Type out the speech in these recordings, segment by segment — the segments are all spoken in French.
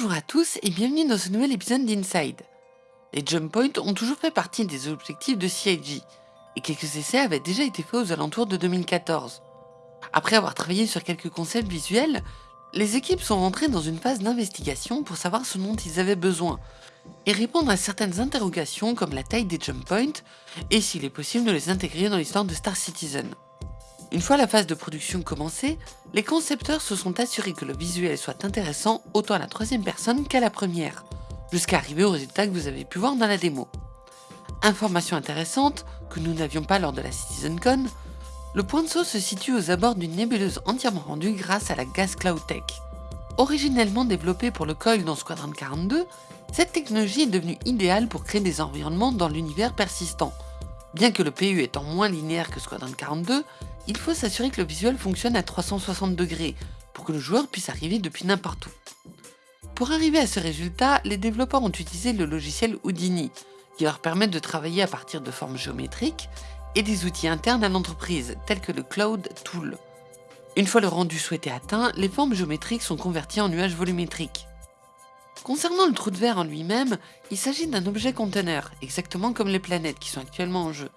Bonjour à tous et bienvenue dans ce nouvel épisode d'Inside. Les jump points ont toujours fait partie des objectifs de CIG, et quelques essais avaient déjà été faits aux alentours de 2014. Après avoir travaillé sur quelques concepts visuels, les équipes sont rentrées dans une phase d'investigation pour savoir ce dont ils avaient besoin, et répondre à certaines interrogations comme la taille des jump points et s'il est possible de les intégrer dans l'histoire de Star Citizen. Une fois la phase de production commencée, les concepteurs se sont assurés que le visuel soit intéressant autant à la troisième personne qu'à la première, jusqu'à arriver au résultat que vous avez pu voir dans la démo. Information intéressante, que nous n'avions pas lors de la CitizenCon, le point de saut se situe aux abords d'une nébuleuse entièrement rendue grâce à la Gas Cloud Tech. Originellement développée pour le coil dans Squadron 42, cette technologie est devenue idéale pour créer des environnements dans l'univers persistant. Bien que le PU étant moins linéaire que Squadron 42, il faut s'assurer que le visuel fonctionne à 360 degrés pour que le joueur puisse arriver depuis n'importe où. Pour arriver à ce résultat, les développeurs ont utilisé le logiciel Houdini, qui leur permet de travailler à partir de formes géométriques et des outils internes à l'entreprise, tels que le Cloud Tool. Une fois le rendu souhaité atteint, les formes géométriques sont converties en nuages volumétriques. Concernant le trou de verre en lui-même, il s'agit d'un objet conteneur, exactement comme les planètes qui sont actuellement en jeu.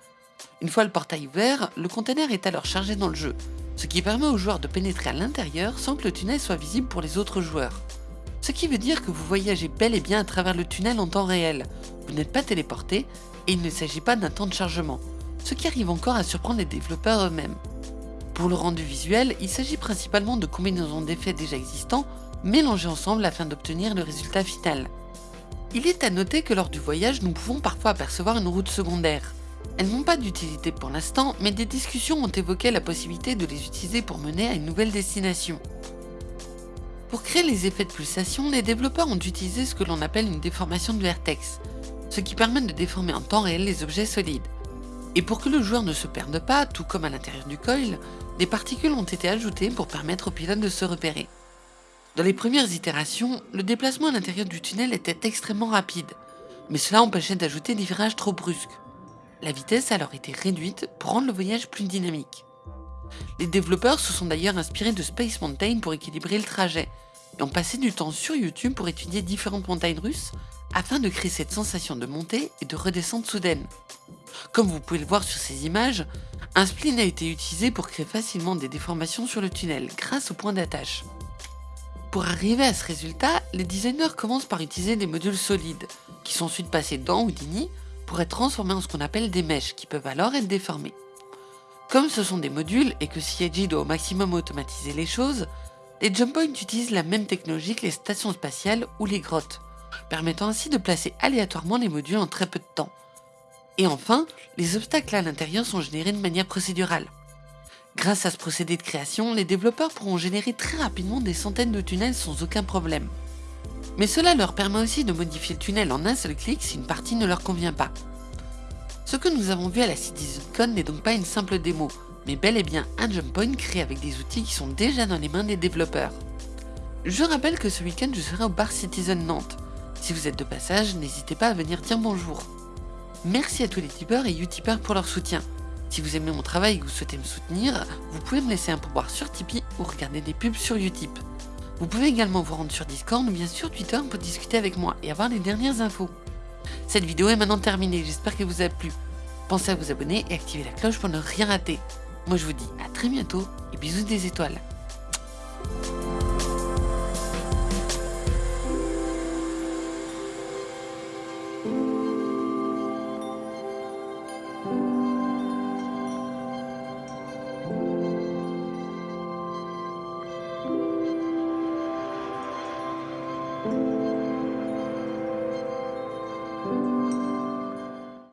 Une fois le portail ouvert, le conteneur est alors chargé dans le jeu, ce qui permet aux joueurs de pénétrer à l'intérieur sans que le tunnel soit visible pour les autres joueurs. Ce qui veut dire que vous voyagez bel et bien à travers le tunnel en temps réel, vous n'êtes pas téléporté et il ne s'agit pas d'un temps de chargement, ce qui arrive encore à surprendre les développeurs eux-mêmes. Pour le rendu visuel, il s'agit principalement de combinaisons d'effets déjà existants mélangés ensemble afin d'obtenir le résultat final. Il est à noter que lors du voyage, nous pouvons parfois apercevoir une route secondaire, elles n'ont pas d'utilité pour l'instant, mais des discussions ont évoqué la possibilité de les utiliser pour mener à une nouvelle destination. Pour créer les effets de pulsation, les développeurs ont utilisé ce que l'on appelle une déformation de vertex, ce qui permet de déformer en temps réel les objets solides. Et pour que le joueur ne se perde pas, tout comme à l'intérieur du coil, des particules ont été ajoutées pour permettre au pilote de se repérer. Dans les premières itérations, le déplacement à l'intérieur du tunnel était extrêmement rapide, mais cela empêchait d'ajouter des virages trop brusques. La vitesse a alors été réduite pour rendre le voyage plus dynamique. Les développeurs se sont d'ailleurs inspirés de Space Mountain pour équilibrer le trajet, et ont passé du temps sur YouTube pour étudier différentes montagnes russes afin de créer cette sensation de montée et de redescente soudaine. Comme vous pouvez le voir sur ces images, un spline a été utilisé pour créer facilement des déformations sur le tunnel grâce au point d'attache. Pour arriver à ce résultat, les designers commencent par utiliser des modules solides, qui sont ensuite passés dans Houdini pour être transformés en ce qu'on appelle des mèches qui peuvent alors être déformées. Comme ce sont des modules et que CIG doit au maximum automatiser les choses, les jump points utilisent la même technologie que les stations spatiales ou les grottes, permettant ainsi de placer aléatoirement les modules en très peu de temps. Et enfin, les obstacles à l'intérieur sont générés de manière procédurale. Grâce à ce procédé de création, les développeurs pourront générer très rapidement des centaines de tunnels sans aucun problème. Mais cela leur permet aussi de modifier le tunnel en un seul clic si une partie ne leur convient pas. Ce que nous avons vu à la CitizenCon n'est donc pas une simple démo, mais bel et bien un jump point créé avec des outils qui sont déjà dans les mains des développeurs. Je rappelle que ce week-end je serai au bar Citizen Nantes. Si vous êtes de passage, n'hésitez pas à venir dire bonjour. Merci à tous les tipeurs et utipeurs pour leur soutien. Si vous aimez mon travail et que vous souhaitez me soutenir, vous pouvez me laisser un pourboire sur Tipeee ou regarder des pubs sur Utip. Vous pouvez également vous rendre sur Discord ou bien sur Twitter pour discuter avec moi et avoir les dernières infos. Cette vidéo est maintenant terminée, j'espère qu'elle vous a plu. Pensez à vous abonner et activer la cloche pour ne rien rater. Moi je vous dis à très bientôt et bisous des étoiles.